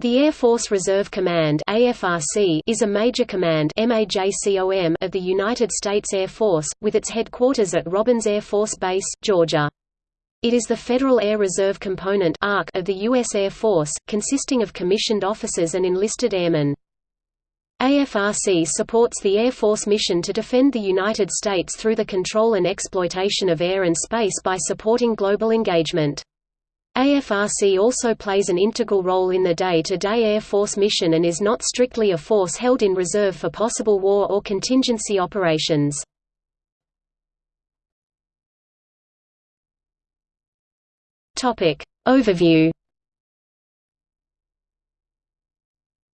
The Air Force Reserve Command is a major command of the United States Air Force, with its headquarters at Robins Air Force Base, Georgia. It is the Federal Air Reserve Component of the U.S. Air Force, consisting of commissioned officers and enlisted airmen. AFRC supports the Air Force mission to defend the United States through the control and exploitation of air and space by supporting global engagement. AFRC also plays an integral role in the day-to-day -day Air Force mission and is not strictly a force held in reserve for possible war or contingency operations. Overview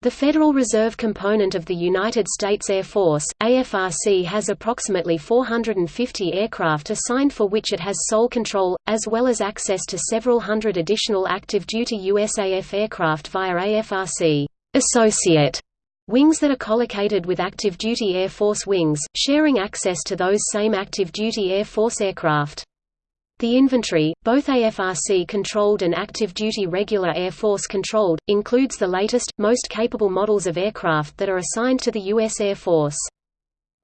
The Federal Reserve component of the United States Air Force, AFRC has approximately 450 aircraft assigned for which it has sole control, as well as access to several hundred additional active-duty USAF aircraft via AFRC associate wings that are collocated with active-duty Air Force wings, sharing access to those same active-duty Air Force aircraft. The inventory, both AFRC-controlled and active-duty regular Air Force-controlled, includes the latest, most capable models of aircraft that are assigned to the U.S. Air Force.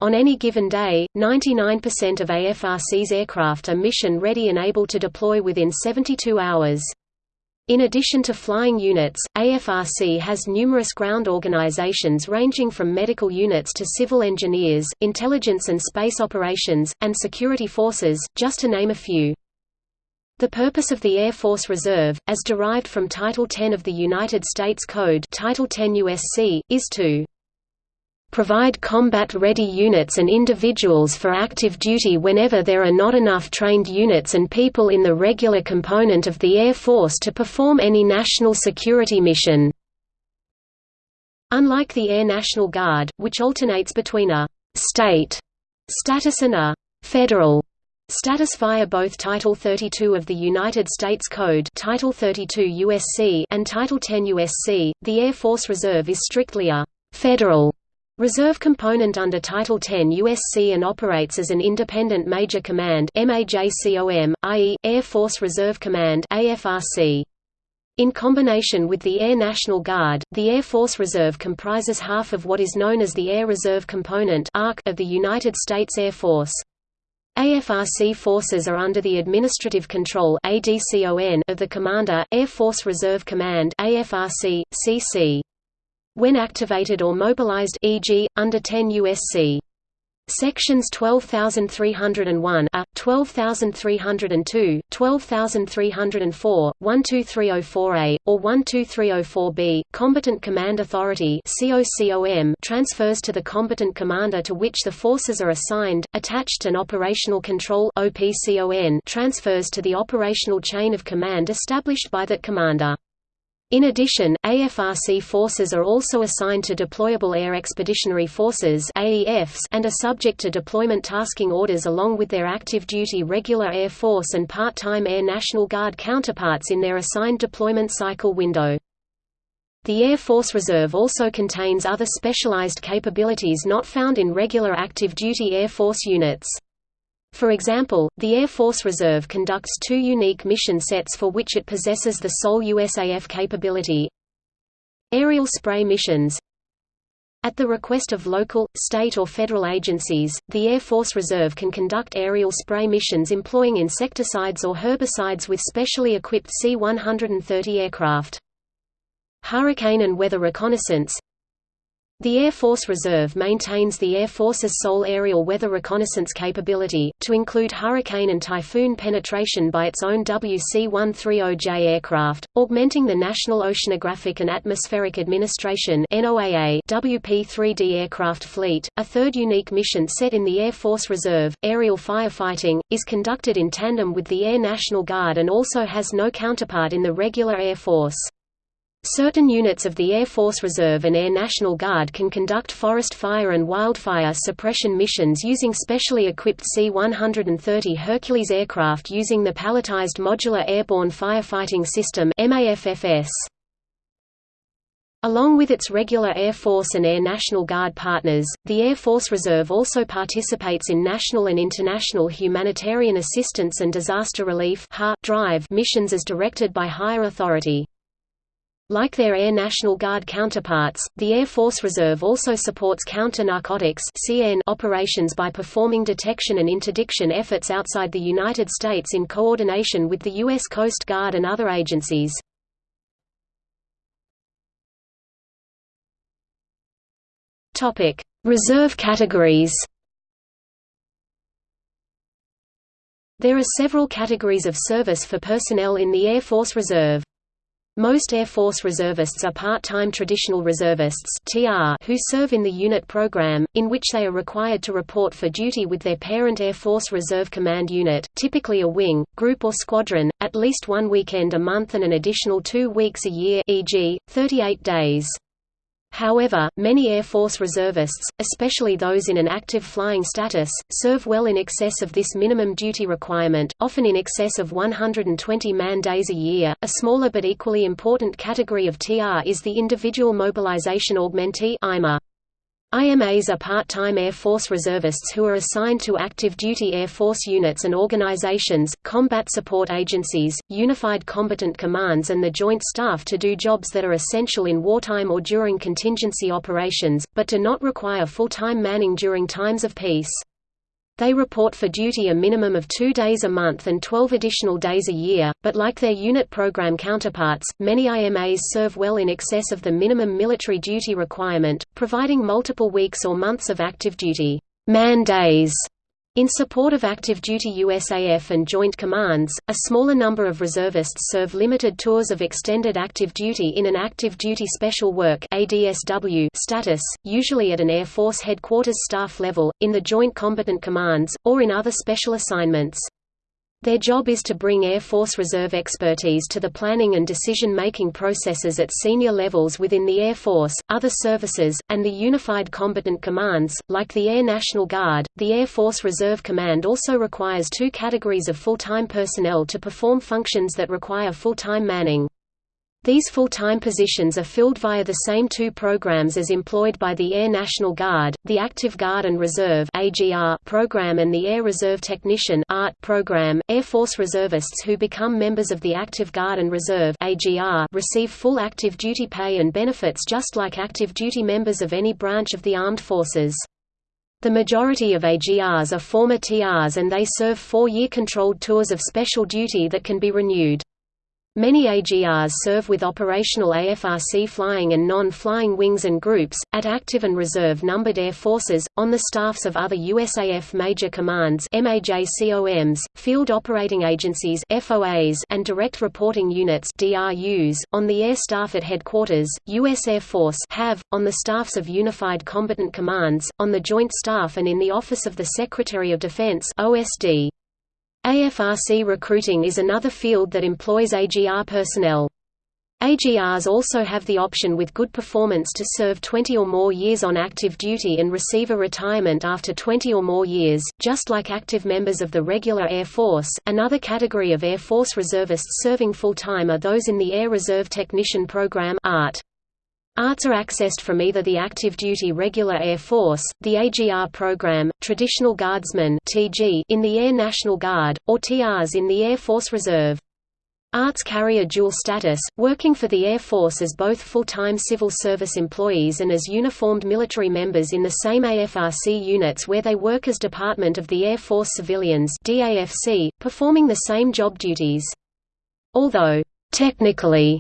On any given day, 99% of AFRC's aircraft are mission-ready and able to deploy within 72 hours. In addition to flying units, AFRC has numerous ground organizations ranging from medical units to civil engineers, intelligence and space operations, and security forces, just to name a few. The purpose of the Air Force Reserve, as derived from Title 10 of the United States Code Title 10 USC, is to provide combat-ready units and individuals for active duty whenever there are not enough trained units and people in the regular component of the Air Force to perform any national security mission." Unlike the Air National Guard, which alternates between a «state» status and a «federal» Status via both Title 32 of the United States Code Title 32 USC and Title 10 USC, the Air Force Reserve is strictly a «federal» reserve component under Title 10 USC and operates as an independent major command i.e., Air Force Reserve Command AFRC. In combination with the Air National Guard, the Air Force Reserve comprises half of what is known as the Air Reserve Component of the United States Air Force. AFRC forces are under the administrative control of the Commander, Air Force Reserve Command AFRC, CC. When activated or mobilized e.g., under 10 USC. Sections 12301 A, 12302, 12304, 12304A, or 12304B, Combatant Command Authority transfers to the combatant commander to which the forces are assigned, attached and Operational Control transfers to the operational chain of command established by that commander. In addition, AFRC forces are also assigned to Deployable Air Expeditionary Forces and are subject to deployment tasking orders along with their active-duty regular Air Force and part-time Air National Guard counterparts in their assigned deployment cycle window. The Air Force Reserve also contains other specialized capabilities not found in regular active-duty Air Force units. For example, the Air Force Reserve conducts two unique mission sets for which it possesses the sole USAF capability. Aerial spray missions At the request of local, state or federal agencies, the Air Force Reserve can conduct aerial spray missions employing insecticides or herbicides with specially equipped C-130 aircraft. Hurricane and weather reconnaissance the Air Force Reserve maintains the Air Force's sole aerial weather reconnaissance capability, to include hurricane and typhoon penetration by its own WC-130J aircraft, augmenting the National Oceanographic and Atmospheric Administration WP-3D aircraft fleet. A third unique mission set in the Air Force Reserve, aerial firefighting, is conducted in tandem with the Air National Guard and also has no counterpart in the regular Air Force. Certain units of the Air Force Reserve and Air National Guard can conduct forest fire and wildfire suppression missions using specially equipped C-130 Hercules aircraft using the Palletized Modular Airborne Firefighting System Along with its regular Air Force and Air National Guard partners, the Air Force Reserve also participates in national and international humanitarian assistance and disaster relief drive missions as directed by higher authority. Like their Air National Guard counterparts, the Air Force Reserve also supports counter-narcotics operations by performing detection and interdiction efforts outside the United States in coordination with the U.S. Coast Guard and other agencies. Reserve categories There are several categories of service for personnel in the Air Force Reserve. Most Air Force reservists are part-time traditional reservists who serve in the unit program, in which they are required to report for duty with their parent Air Force Reserve Command unit, typically a wing, group or squadron, at least one weekend a month and an additional two weeks a year e.g., 38 days. However, many Air Force reservists, especially those in an active flying status, serve well in excess of this minimum duty requirement, often in excess of 120 man days a year. A smaller but equally important category of TR is the Individual Mobilization Augmentee (IMA). IMAs are part-time Air Force reservists who are assigned to active duty Air Force units and organizations, combat support agencies, unified combatant commands and the Joint Staff to do jobs that are essential in wartime or during contingency operations, but do not require full-time manning during times of peace. They report for duty a minimum of two days a month and 12 additional days a year, but like their unit program counterparts, many IMAs serve well in excess of the minimum military duty requirement, providing multiple weeks or months of active duty. Man days in support of active duty USAF and Joint Commands, a smaller number of reservists serve limited tours of extended active duty in an active duty special work ADSW status, usually at an Air Force headquarters staff level, in the Joint Combatant Commands, or in other special assignments. Their job is to bring Air Force Reserve expertise to the planning and decision-making processes at senior levels within the Air Force, other services, and the Unified Combatant Commands. Like the Air National Guard, the Air Force Reserve Command also requires two categories of full-time personnel to perform functions that require full-time manning. These full-time positions are filled via the same two programs as employed by the Air National Guard, the Active Guard and Reserve program and the Air Reserve Technician program. Air Force reservists who become members of the Active Guard and Reserve receive full active duty pay and benefits just like active duty members of any branch of the armed forces. The majority of AGRs are former TRs and they serve four-year controlled tours of special duty that can be renewed. Many AGRs serve with operational AFRC flying and non-flying wings and groups, at active and reserve numbered air forces, on the staffs of other USAF major commands MAJCOMs, field operating agencies FOAs, and direct reporting units DRUs, on the air staff at headquarters, U.S. Air Force have, on the staffs of Unified Combatant Commands, on the Joint Staff and in the Office of the Secretary of Defense OSD. AFRC recruiting is another field that employs AGR personnel. AGRs also have the option with good performance to serve 20 or more years on active duty and receive a retirement after 20 or more years, just like active members of the regular Air Force. Another category of Air Force reservists serving full-time are those in the Air Reserve Technician Program ART. ARTs are accessed from either the active duty regular Air Force, the AGR program, traditional guardsmen in the Air National Guard, or TRs in the Air Force Reserve. ARTs carry a dual status, working for the Air Force as both full-time civil service employees and as uniformed military members in the same AFRC units where they work as Department of the Air Force Civilians performing the same job duties. Although, technically,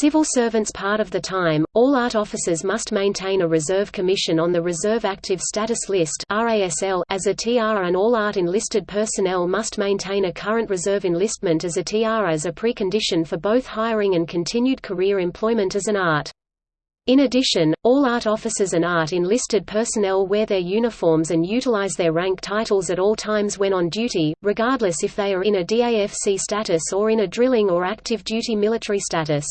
Civil servants part of the time, all ART officers must maintain a reserve commission on the Reserve Active Status List as a TR and all ART enlisted personnel must maintain a current reserve enlistment as a TR as a precondition for both hiring and continued career employment as an ART. In addition, all ART officers and ART enlisted personnel wear their uniforms and utilize their rank titles at all times when on duty, regardless if they are in a DAFC status or in a drilling or active duty military status.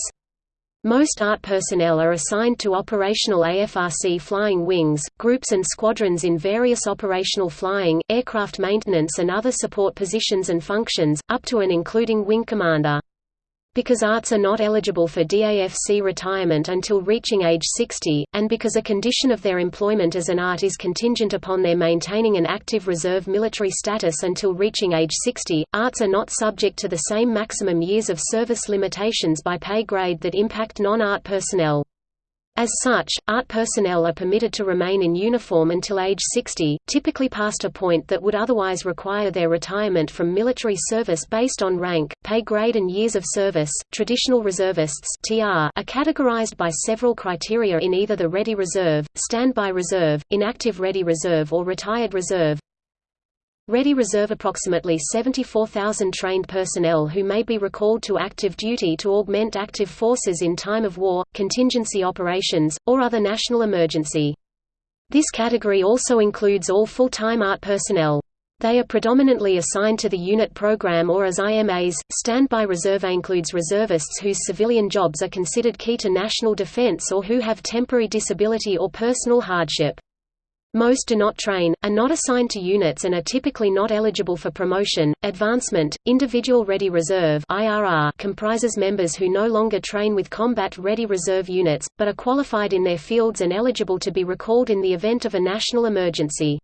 Most ART personnel are assigned to operational AFRC flying wings, groups and squadrons in various operational flying, aircraft maintenance and other support positions and functions, up to and including wing commander. Because ARTs are not eligible for DAFC retirement until reaching age 60, and because a condition of their employment as an ART is contingent upon their maintaining an active reserve military status until reaching age 60, ARTs are not subject to the same maximum years of service limitations by pay grade that impact non-ART personnel. As such, ART personnel are permitted to remain in uniform until age 60, typically past a point that would otherwise require their retirement from military service based on rank, pay grade and years of service. Traditional reservists (TR) are categorized by several criteria in either the Ready Reserve, Standby Reserve, Inactive Ready Reserve or Retired Reserve. Ready Reserve approximately 74,000 trained personnel who may be recalled to active duty to augment active forces in time of war, contingency operations, or other national emergency. This category also includes all full-time ART personnel. They are predominantly assigned to the unit program or as IMAs. Standby reserve includes reservists whose civilian jobs are considered key to national defense or who have temporary disability or personal hardship. Most do not train, are not assigned to units and are typically not eligible for promotion, advancement. Individual Ready Reserve (IRR) comprises members who no longer train with combat ready reserve units, but are qualified in their fields and eligible to be recalled in the event of a national emergency.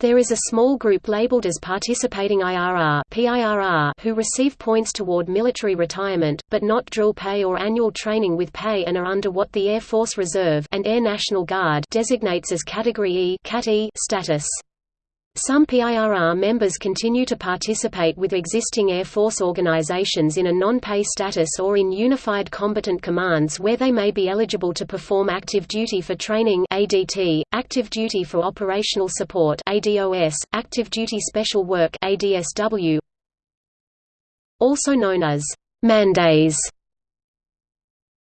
There is a small group labeled as Participating IRR who receive points toward military retirement, but not drill pay or annual training with pay and are under what the Air Force Reserve and Air National Guard designates as Category E status. Some PIRR members continue to participate with existing Air Force organizations in a non-pay status or in Unified Combatant Commands where they may be eligible to perform active duty for training ADT, active duty for operational support ADOS, active duty special work ADSW, also known as mandays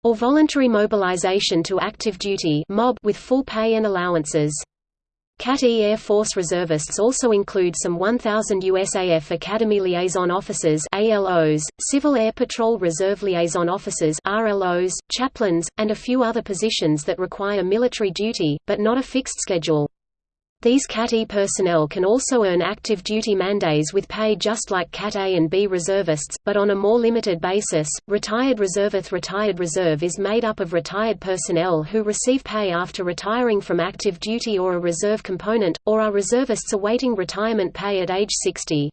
or voluntary mobilization to active duty MOB with full pay and allowances. CAT-E Air Force reservists also include some 1,000 USAF Academy Liaison Officers ALOs, Civil Air Patrol Reserve Liaison Officers RLOs, chaplains, and a few other positions that require military duty, but not a fixed schedule. These CAT-E personnel can also earn active duty mandays with pay just like CAT-A and B reservists, but on a more limited basis. Retired Reservith Retired Reserve is made up of retired personnel who receive pay after retiring from active duty or a reserve component, or are reservists awaiting retirement pay at age 60.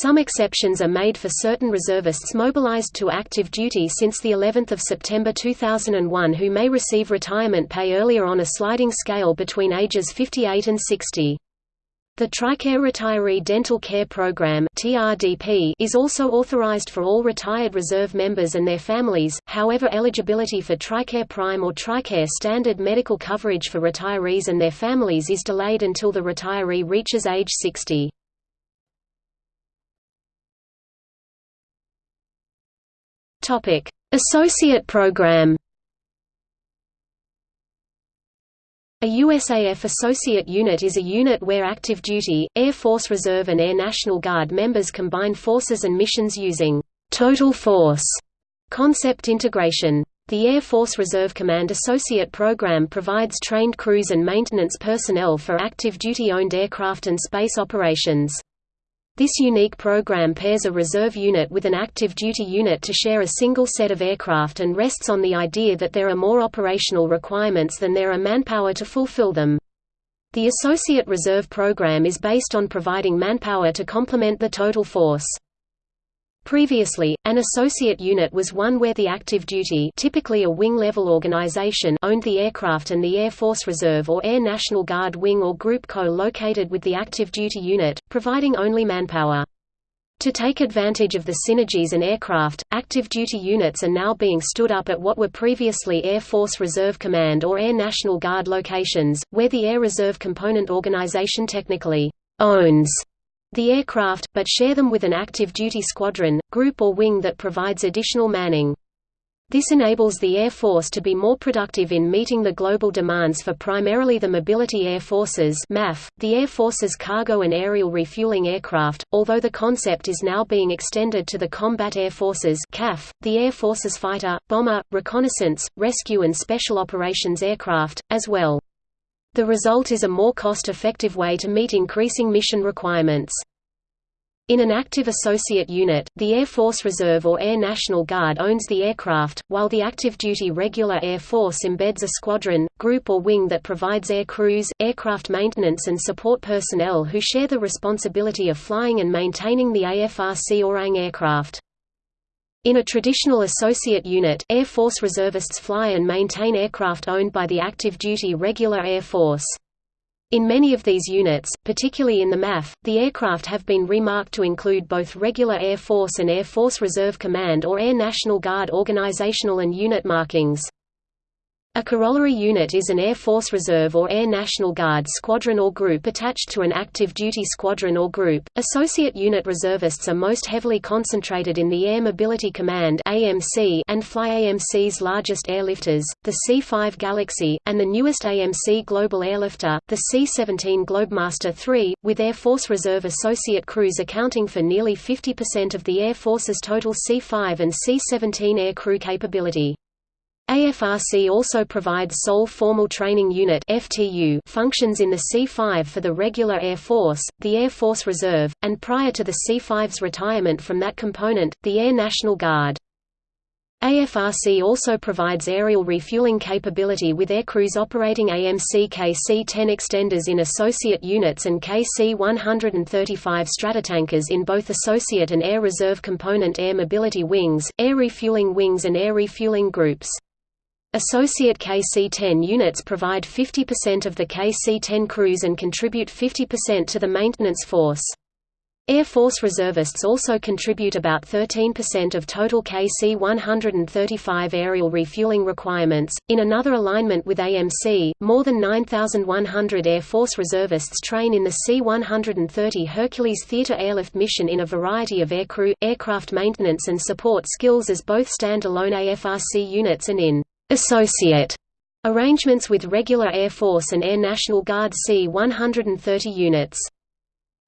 Some exceptions are made for certain reservists mobilized to active duty since the 11th of September 2001 who may receive retirement pay earlier on a sliding scale between ages 58 and 60. The TRICARE Retiree Dental Care Program (TRDP) is also authorized for all retired reserve members and their families. However, eligibility for TRICARE Prime or TRICARE Standard medical coverage for retirees and their families is delayed until the retiree reaches age 60. Topic: Associate Program. A USAF Associate Unit is a unit where active duty, Air Force Reserve and Air National Guard members combine forces and missions using «total force» concept integration. The Air Force Reserve Command Associate Program provides trained crews and maintenance personnel for active duty-owned aircraft and space operations. This unique program pairs a reserve unit with an active duty unit to share a single set of aircraft and rests on the idea that there are more operational requirements than there are manpower to fulfill them. The Associate Reserve Program is based on providing manpower to complement the total force. Previously, an associate unit was one where the active duty typically a wing-level organization owned the aircraft and the Air Force Reserve or Air National Guard wing or group co-located with the active duty unit, providing only manpower. To take advantage of the synergies and aircraft, active duty units are now being stood up at what were previously Air Force Reserve Command or Air National Guard locations, where the Air Reserve Component Organization technically owns the aircraft, but share them with an active duty squadron, group or wing that provides additional manning. This enables the Air Force to be more productive in meeting the global demands for primarily the Mobility Air Forces MAF, the Air Force's cargo and aerial refueling aircraft, although the concept is now being extended to the Combat Air Forces CAF, the Air Force's fighter, bomber, reconnaissance, rescue and special operations aircraft, as well. The result is a more cost-effective way to meet increasing mission requirements. In an active associate unit, the Air Force Reserve or Air National Guard owns the aircraft, while the active duty regular Air Force embeds a squadron, group or wing that provides air crews, aircraft maintenance and support personnel who share the responsibility of flying and maintaining the AFRC or ANG aircraft. In a traditional associate unit, Air Force reservists fly and maintain aircraft owned by the active duty regular Air Force. In many of these units, particularly in the MAF, the aircraft have been remarked to include both regular Air Force and Air Force Reserve Command or Air National Guard organizational and unit markings. A corollary unit is an Air Force Reserve or Air National Guard squadron or group attached to an active duty squadron or group. Associate unit reservists are most heavily concentrated in the Air Mobility Command (AMC) and Fly AMC's largest airlifters, the C-5 Galaxy, and the newest AMC global airlifter, the C-17 Globemaster III, with Air Force Reserve associate crews accounting for nearly 50% of the Air Force's total C-5 and C-17 air crew capability. AFRC also provides sole Formal Training Unit functions in the C-5 for the regular Air Force, the Air Force Reserve, and prior to the C-5's retirement from that component, the Air National Guard. AFRC also provides aerial refueling capability with aircrews operating AMC KC-10 extenders in associate units and KC-135 Stratotankers in both associate and air reserve component air mobility wings, air refueling wings and air refueling groups. Associate KC-10 units provide 50% of the KC-10 crews and contribute 50% to the maintenance force. Air Force reservists also contribute about 13% of total KC-135 aerial refueling requirements. In another alignment with AMC, more than 9,100 Air Force reservists train in the C-130 Hercules Theater airlift mission in a variety of aircrew, aircraft maintenance and support skills as both stand-alone AFRC units and in associate arrangements with regular Air Force and Air National Guard C-130 units.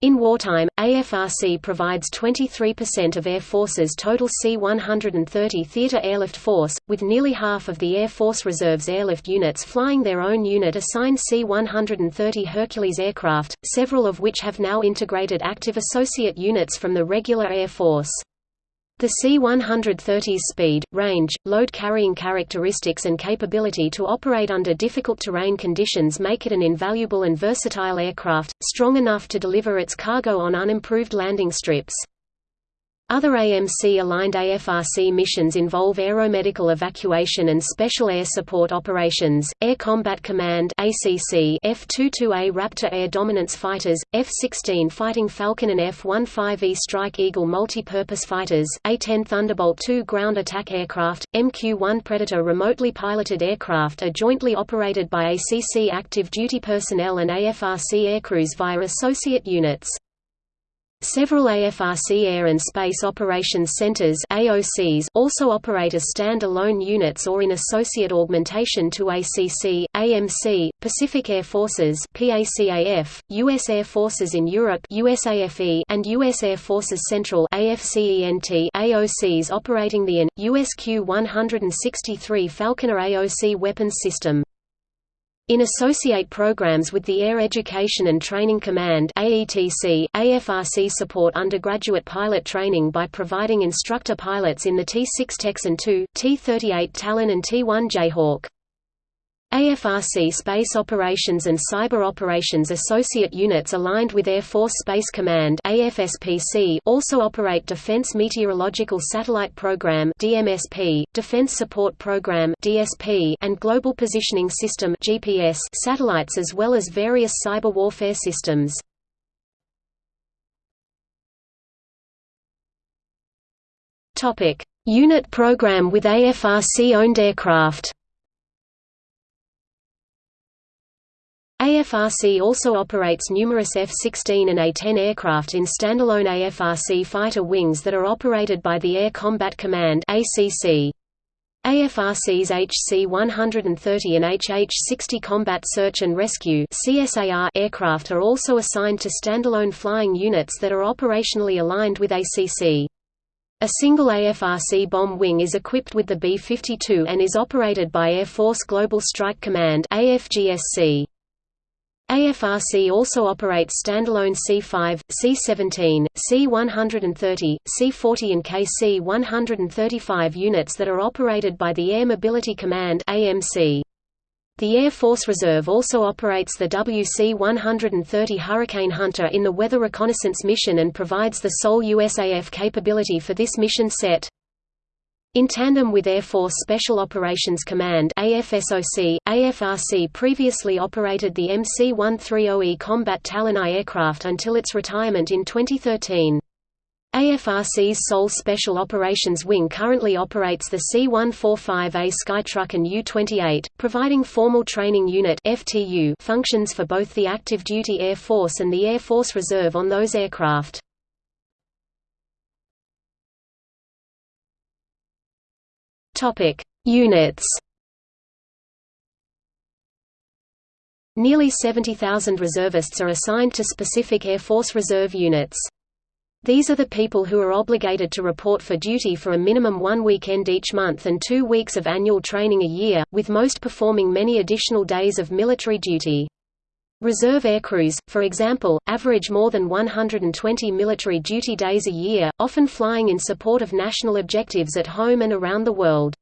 In wartime, AFRC provides 23% of Air Force's total C-130 theater airlift force, with nearly half of the Air Force Reserve's airlift units flying their own unit-assigned C-130 Hercules aircraft, several of which have now integrated active associate units from the regular Air Force. The C-130's speed, range, load-carrying characteristics and capability to operate under difficult terrain conditions make it an invaluable and versatile aircraft, strong enough to deliver its cargo on unimproved landing strips. Other AMC-aligned AFRC missions involve aeromedical evacuation and special air support operations, Air Combat Command ACC, F-22A Raptor air dominance fighters, F-16 Fighting Falcon and F-15E Strike Eagle multi-purpose fighters, A-10 Thunderbolt II ground attack aircraft, MQ-1 Predator remotely piloted aircraft are jointly operated by ACC active duty personnel and AFRC aircrews via associate units. Several AFRC Air and Space Operations Centers AOCs also operate as stand-alone units or in associate augmentation to ACC, AMC, Pacific Air Forces PACAF, U.S. Air Forces in Europe USAFE, and U.S. Air Forces Central AFCENT AOCs operating the AN, USQ-163 Falconer AOC weapons system. In associate programs with the Air Education and Training Command AETC, AFRC support undergraduate pilot training by providing instructor pilots in the T-6 Texan II, T-38 Talon and T-1 Jayhawk. AFRC Space Operations and Cyber Operations Associate units aligned with Air Force Space Command AFSPC also operate Defense Meteorological Satellite Program DMSP, Defense Support Program DSP, and Global Positioning System GPS satellites as well as various cyber warfare systems. Unit program with AFRC-owned aircraft AFRC also operates numerous F-16 and A-10 aircraft in standalone AFRC fighter wings that are operated by the Air Combat Command. AFRC's HC-130 and HH-60 Combat Search and Rescue aircraft are also assigned to standalone flying units that are operationally aligned with ACC. A single AFRC bomb wing is equipped with the B-52 and is operated by Air Force Global Strike Command AFGSC. AFRC also operates standalone C-5, C-17, C-130, C-40 and KC-135 units that are operated by the Air Mobility Command AMC. The Air Force Reserve also operates the WC-130 Hurricane Hunter in the Weather Reconnaissance Mission and provides the sole USAF capability for this mission set. In tandem with Air Force Special Operations Command AFSOC, AFRC previously operated the MC-130E Combat Talon I aircraft until its retirement in 2013. AFRC's sole Special Operations Wing currently operates the C-145A Skytruck and U-28, providing formal training unit functions for both the active duty Air Force and the Air Force Reserve on those aircraft. Topic: Units. Nearly 70,000 reservists are assigned to specific Air Force Reserve units. These are the people who are obligated to report for duty for a minimum one weekend each month and two weeks of annual training a year, with most performing many additional days of military duty. Reserve aircrews, for example, average more than 120 military duty days a year, often flying in support of national objectives at home and around the world.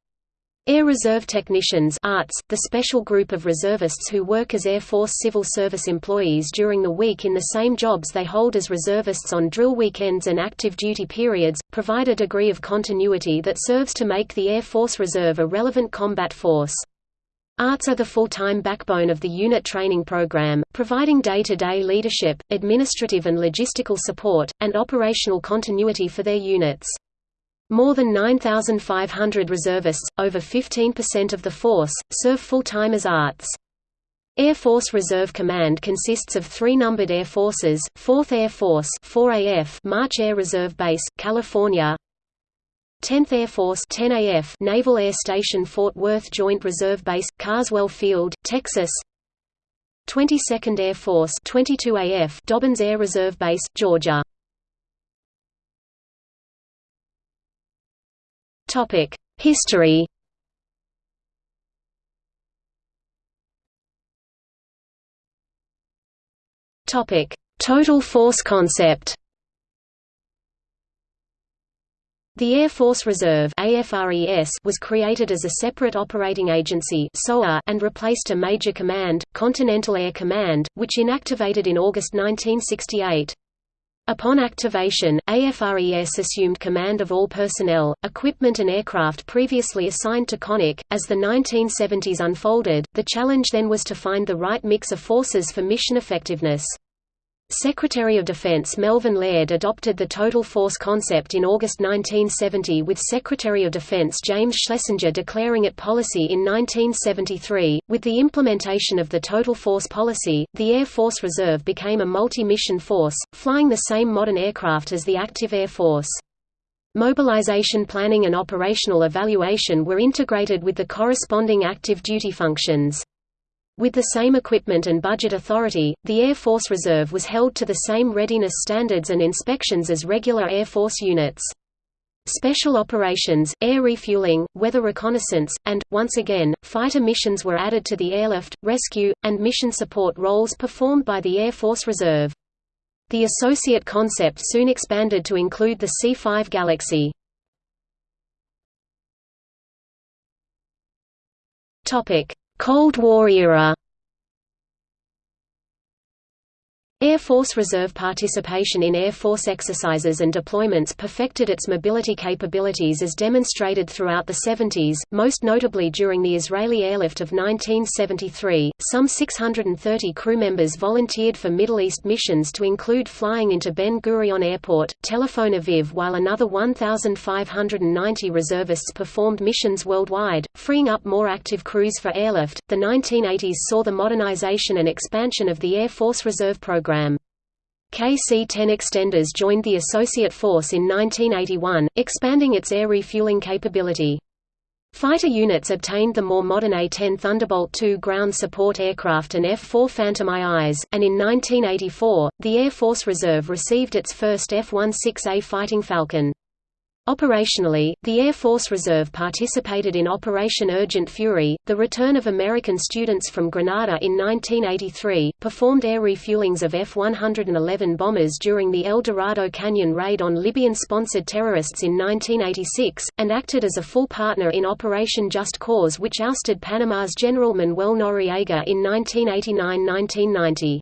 Air Reserve Technicians ARTS, the special group of reservists who work as Air Force Civil Service employees during the week in the same jobs they hold as reservists on drill weekends and active duty periods, provide a degree of continuity that serves to make the Air Force Reserve a relevant combat force. ARTS are the full-time backbone of the unit training program, providing day-to-day -day leadership, administrative and logistical support, and operational continuity for their units. More than 9,500 reservists, over 15% of the force, serve full-time as ARTS. Air Force Reserve Command consists of three numbered air forces, 4th Air Force 4AF March Air Reserve Base, California 10th Air Force 10AF Naval Air Station Fort Worth Joint Reserve Base, Carswell Field, Texas. 22nd Air Force 22AF Dobbins Air Reserve Base, Georgia. History. Total force concept The Air Force Reserve was created as a separate operating agency and replaced a Major Command, Continental Air Command, which inactivated in August 1968. Upon activation, AFRES assumed command of all personnel, equipment and aircraft previously assigned to CONAC. As the 1970s unfolded, the challenge then was to find the right mix of forces for mission effectiveness. Secretary of Defense Melvin Laird adopted the total force concept in August 1970 with Secretary of Defense James Schlesinger declaring it policy in 1973. With the implementation of the total force policy, the Air Force Reserve became a multi-mission force, flying the same modern aircraft as the active Air Force. Mobilization planning and operational evaluation were integrated with the corresponding active duty functions. With the same equipment and budget authority, the Air Force Reserve was held to the same readiness standards and inspections as regular Air Force units. Special operations, air refueling, weather reconnaissance, and, once again, fighter missions were added to the airlift, rescue, and mission support roles performed by the Air Force Reserve. The associate concept soon expanded to include the C-5 Galaxy. Cold War era Air Force Reserve participation in Air Force exercises and deployments perfected its mobility capabilities as demonstrated throughout the 70s, most notably during the Israeli airlift of 1973. Some 630 crew members volunteered for Middle East missions to include flying into Ben Gurion Airport, Tel Aviv, while another 1,590 reservists performed missions worldwide, freeing up more active crews for airlift. The 1980s saw the modernization and expansion of the Air Force Reserve program program. KC-10 extenders joined the Associate Force in 1981, expanding its air refueling capability. Fighter units obtained the more modern A-10 Thunderbolt II ground support aircraft and F-4 Phantom IIs, and in 1984, the Air Force Reserve received its first F-16A Fighting Falcon. Operationally, the Air Force Reserve participated in Operation Urgent Fury, the return of American students from Grenada in 1983, performed air refuelings of F-111 bombers during the El Dorado Canyon raid on Libyan-sponsored terrorists in 1986, and acted as a full partner in Operation Just Cause which ousted Panama's General Manuel Noriega in 1989–1990.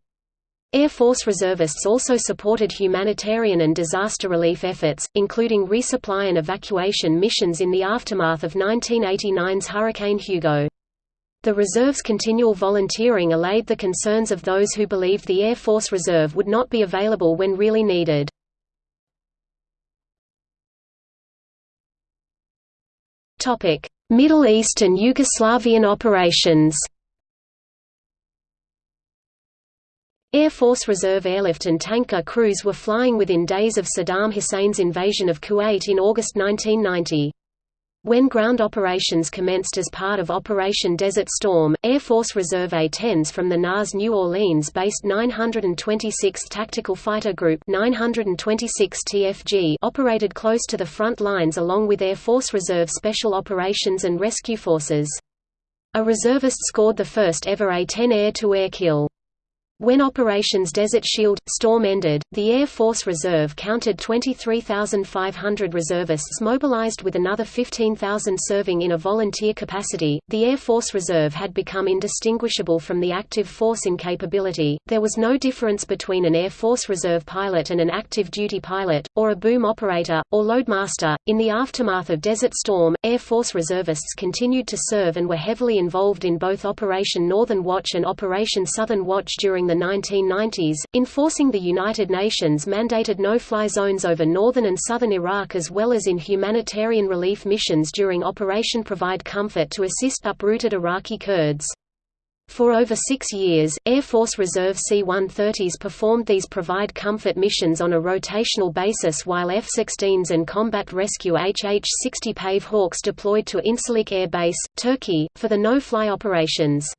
Air Force reservists also supported humanitarian and disaster relief efforts, including resupply and evacuation missions in the aftermath of 1989's Hurricane Hugo. The reserve's continual volunteering allayed the concerns of those who believed the Air Force Reserve would not be available when really needed. Middle East and Yugoslavian operations Air Force Reserve airlift and tanker crews were flying within days of Saddam Hussein's invasion of Kuwait in August 1990. When ground operations commenced as part of Operation Desert Storm, Air Force Reserve A-10s from the NAS New Orleans-based 926th Tactical Fighter Group 926 TFG operated close to the front lines along with Air Force Reserve Special Operations and Rescue Forces. A reservist scored the first ever A-10 air-to-air kill. When Operations Desert Shield – Storm ended, the Air Force Reserve counted 23,500 reservists mobilized with another 15,000 serving in a volunteer capacity. The Air Force Reserve had become indistinguishable from the active force in capability, there was no difference between an Air Force Reserve pilot and an active duty pilot, or a boom operator, or loadmaster. In the aftermath of Desert Storm, Air Force reservists continued to serve and were heavily involved in both Operation Northern Watch and Operation Southern Watch during the 1990s, enforcing the United Nations mandated no-fly zones over northern and southern Iraq as well as in humanitarian relief missions during Operation Provide Comfort to assist uprooted Iraqi Kurds. For over six years, Air Force Reserve C-130s performed these Provide Comfort missions on a rotational basis while F-16s and Combat Rescue HH-60 Pave Hawks deployed to Incirlik Air Base, Turkey, for the no-fly operations.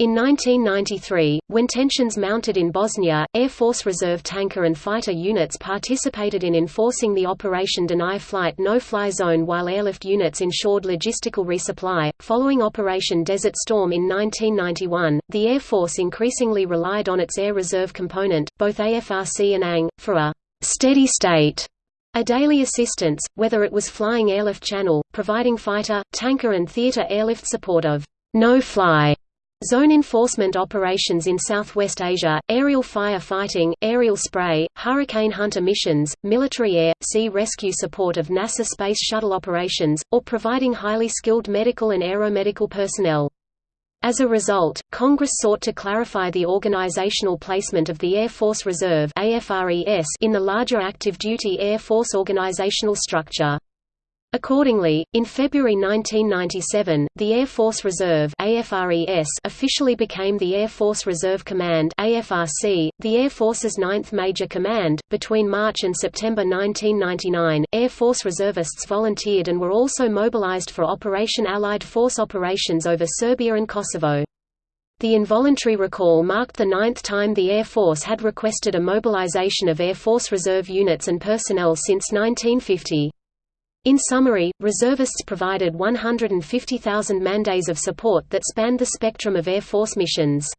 In 1993, when tensions mounted in Bosnia, Air Force Reserve tanker and fighter units participated in enforcing the Operation Deny Flight No-Fly Zone while airlift units ensured logistical resupply. Following Operation Desert Storm in 1991, the Air Force increasingly relied on its Air Reserve component, both AFRC and ANG, for a steady state a daily assistance, whether it was flying airlift channel, providing fighter, tanker and theater airlift support of no-fly Zone enforcement operations in Southwest Asia, aerial fire fighting, aerial spray, hurricane hunter missions, military air, sea rescue support of NASA Space Shuttle operations, or providing highly skilled medical and aeromedical personnel. As a result, Congress sought to clarify the organizational placement of the Air Force Reserve in the larger active duty Air Force organizational structure. Accordingly, in February 1997, the Air Force Reserve AFRES officially became the Air Force Reserve Command AFRC, the Air Force's ninth major command. Between March and September 1999, Air Force reservists volunteered and were also mobilized for Operation Allied Force operations over Serbia and Kosovo. The involuntary recall marked the ninth time the Air Force had requested a mobilization of Air Force Reserve units and personnel since 1950. In summary, reservists provided 150,000 man-days of support that spanned the spectrum of Air Force missions.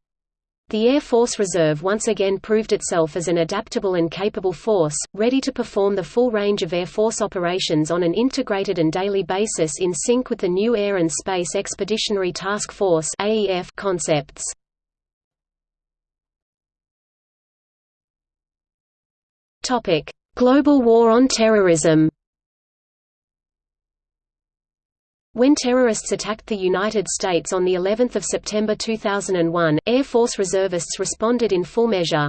The Air Force Reserve once again proved itself as an adaptable and capable force, ready to perform the full range of Air Force operations on an integrated and daily basis in sync with the new Air and Space Expeditionary Task Force concepts. Global War on Terrorism When terrorists attacked the United States on the 11th of September 2001, Air Force reservists responded in full measure.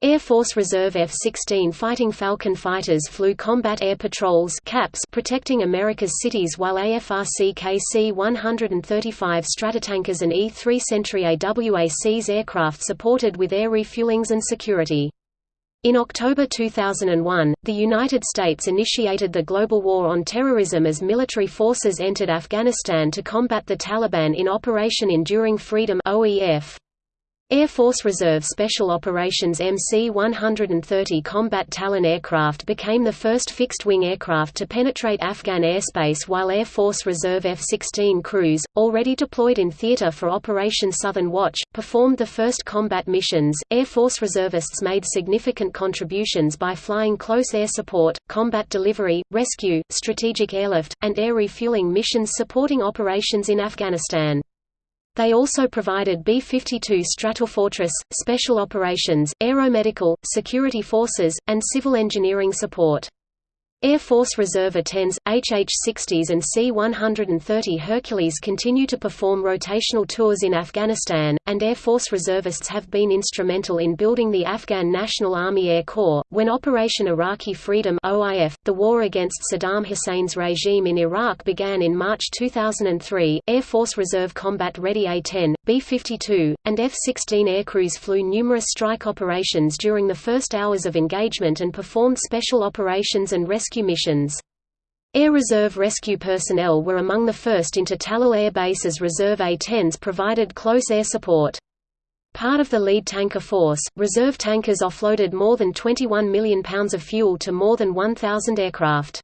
Air Force Reserve F-16 Fighting Falcon fighters flew combat air patrols CAPs protecting America's cities while AFRC KC-135 Stratotankers and E-3 Sentry AWACS aircraft supported with air refuelings and security. In October 2001, the United States initiated the global war on terrorism as military forces entered Afghanistan to combat the Taliban in Operation Enduring Freedom OEF. Air Force Reserve Special Operations MC-130 combat Talon aircraft became the first fixed-wing aircraft to penetrate Afghan airspace while Air Force Reserve F-16 crews, already deployed in theater for Operation Southern Watch, performed the first combat missions. Air Force reservists made significant contributions by flying close air support, combat delivery, rescue, strategic airlift, and air refueling missions supporting operations in Afghanistan. They also provided B-52 Stratofortress, Special Operations, Aeromedical, Security Forces, and Civil Engineering support. Air Force Reserve A-10s, HH-60s and C-130 Hercules continue to perform rotational tours in Afghanistan, and Air Force reservists have been instrumental in building the Afghan National Army Air Corps. When Operation Iraqi Freedom (OIF), the war against Saddam Hussein's regime in Iraq began in March 2003, Air Force Reserve Combat Ready A-10, B-52, and F-16 aircrews flew numerous strike operations during the first hours of engagement and performed special operations and rescue rescue missions. Air Reserve rescue personnel were among the first into Tallil Air Base as Reserve A-10s provided close air support. Part of the lead tanker force, reserve tankers offloaded more than 21 million pounds of fuel to more than 1,000 aircraft.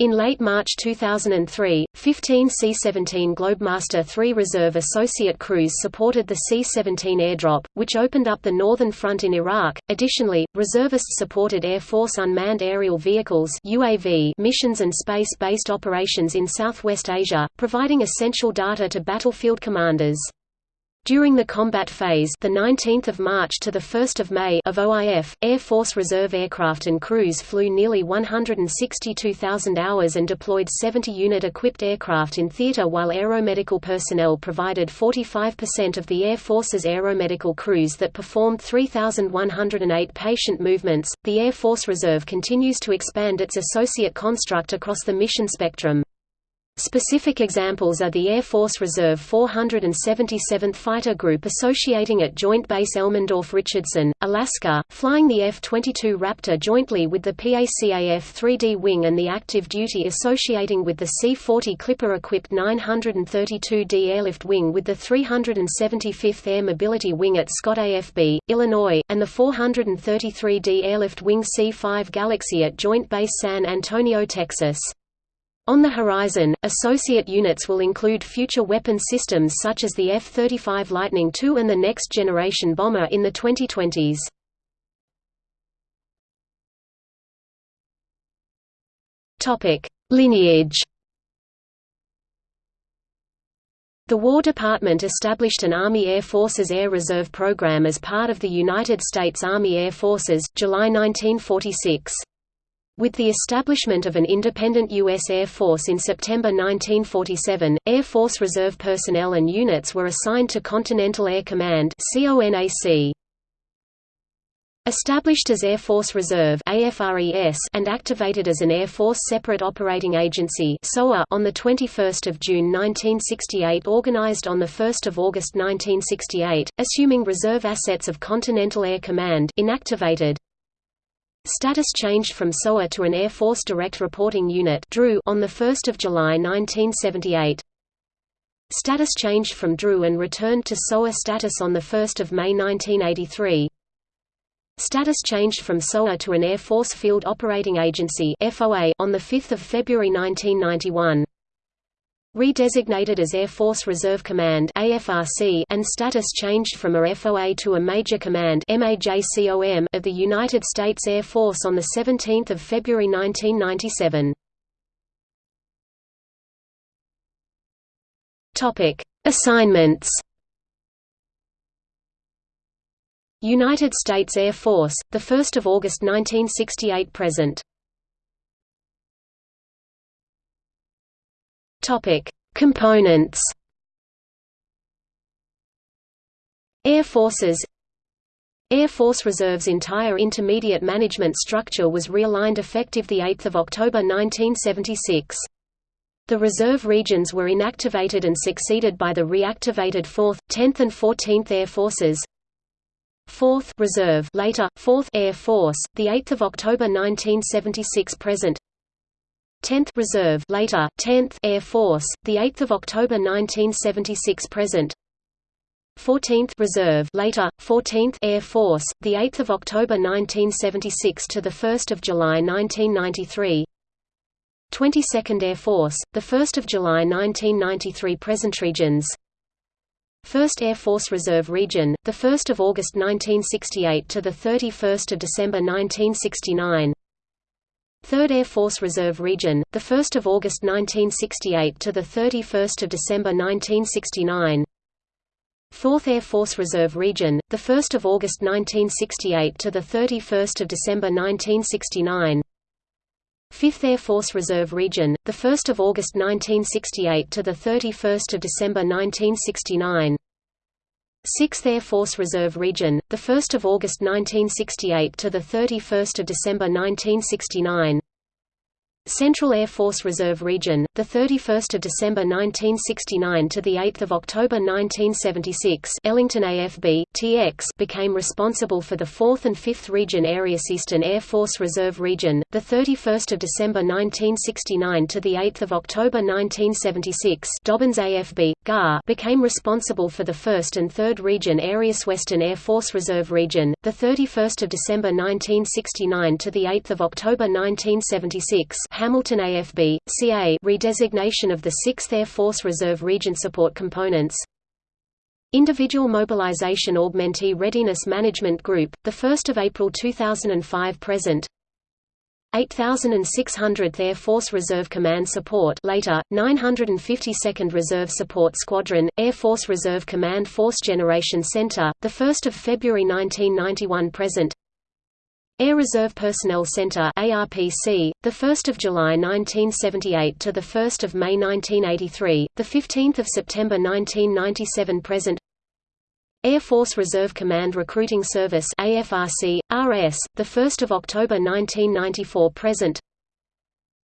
In late March 2003, 15 C-17 Globemaster III Reserve Associate crews supported the C-17 airdrop, which opened up the northern front in Iraq. Additionally, reservists supported Air Force unmanned aerial vehicles (UAV) missions and space-based operations in Southwest Asia, providing essential data to battlefield commanders. During the combat phase, the 19th of March to the 1st of May of OIF, Air Force Reserve aircraft and crews flew nearly 162,000 hours and deployed 70 unit-equipped aircraft in theater while aeromedical personnel provided 45% of the Air Force's aeromedical crews that performed 3,108 patient movements. The Air Force Reserve continues to expand its associate construct across the mission spectrum. Specific examples are the Air Force Reserve 477th Fighter Group associating at Joint Base Elmendorf-Richardson, Alaska, flying the F-22 Raptor jointly with the PACAF 3D Wing and the active duty associating with the C-40 Clipper-equipped 932D Airlift Wing with the 375th Air Mobility Wing at Scott AFB, Illinois, and the 433D Airlift Wing C-5 Galaxy at Joint Base San Antonio, Texas. On the horizon, associate units will include future weapon systems such as the F-35 Lightning II and the Next Generation Bomber in the 2020s. Lineage The War Department established an Army Air Forces Air Reserve program as part of the United States Army Air Forces July 1946. With the establishment of an independent U.S. Air Force in September 1947, Air Force Reserve personnel and units were assigned to Continental Air Command Established as Air Force Reserve and activated as an Air Force Separate Operating Agency on 21 June 1968 organized on 1 August 1968, assuming reserve assets of Continental Air Command inactivated, Status changed from SOA to an Air Force Direct Reporting Unit on 1 July 1978. Status changed from DRU and returned to SOA status on 1 May 1983. Status changed from SOA to an Air Force Field Operating Agency on 5 February 1991 redesignated as Air Force Reserve Command and status changed from a FOA to a Major Command of the United States Air Force on 17 February 1997. Assignments United States Air Force, 1 August 1968 present Topic: Components. Air Forces Air Force Reserve's entire intermediate management structure was realigned effective 8 October 1976. The reserve regions were inactivated and succeeded by the reactivated 4th, 10th and 14th Air Forces. 4th Reserve later 4th Air Force, the 8th of October 1976 present. 10th Reserve later 10th Air Force, the 8th of October 1976 present. 14th Reserve later 14th Air Force the 8th of October 1976 to the 1st of July 1993 22nd Air Force the 1st of July 1993 present regions. 1st Air Force Reserve Region the 1st of August 1968 to the 31st of December 1969 3rd Air Force Reserve Region the 1st of August 1968 to the 31st of December 1969 4th Air Force Reserve Region, 1 August 1968 to 31 December 1969 5th Air Force Reserve Region, 1 August 1968 to 31 December 1969 6th Air Force Reserve Region, 1 August 1968 to 31 December 1969 Central Air Force Reserve Region, the 31st of December 1969 to the 8th of October 1976. Ellington AFB TX became responsible for the 4th and 5th Region areas. Eastern Air Force Reserve Region, the 31st of December 1969 to the 8th of October 1976. Dobbins AFB GAR became responsible for the 1st and 3rd Region areas. Western Air Force Reserve Region, the 31st of December 1969 to the 8th of October 1976. Hamilton AFB, CA redesignation of the 6th Air Force Reserve Region support components. Individual Mobilization Augmentee Readiness Management Group, 1 April 2005 present. 8600th Air Force Reserve Command Support later, 952nd Reserve Support Squadron, Air Force Reserve Command Force Generation Center, 1 February 1991 present Air Reserve Personnel Center ARPC, the 1st of July 1978 to the 1st of May 1983, the 15th of September 1997 present. Air Force Reserve Command Recruiting Service AFRC RS, the 1st of October 1994 present.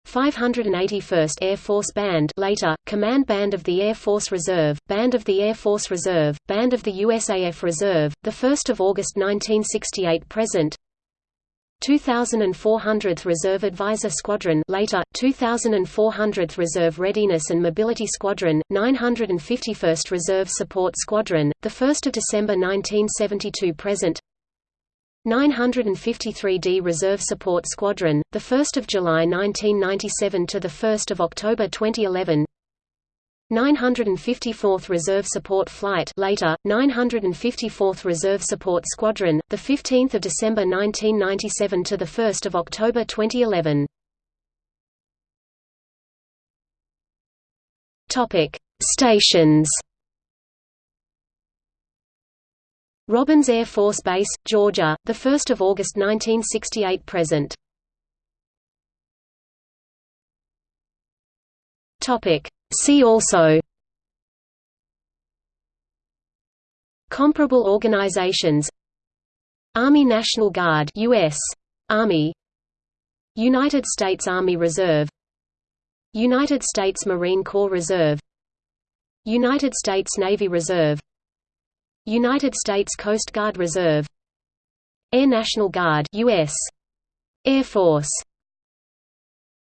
581st Air Force Band later, Command Band of the Air Force Reserve, Band of the Air Force Reserve, Band of the USAF Reserve, 1 August 1968 present 2400th Reserve Advisor Squadron later, 2400th Reserve Readiness and Mobility Squadron, 951st Reserve Support Squadron, 1 December 1972 present. 953d Reserve Support Squadron, 1 July 1997 to 1 October 2011 954th Reserve Support Flight later, 954th Reserve Support Squadron, 15 December 1997 to 1 October 2011. Stations Robins Air Force Base, Georgia, 1 August 1968 present. See also Comparable organizations Army National Guard US Army United States Army Reserve United States Marine Corps Reserve United States Navy Reserve United States Coast Guard Reserve Air National Guard US Air Force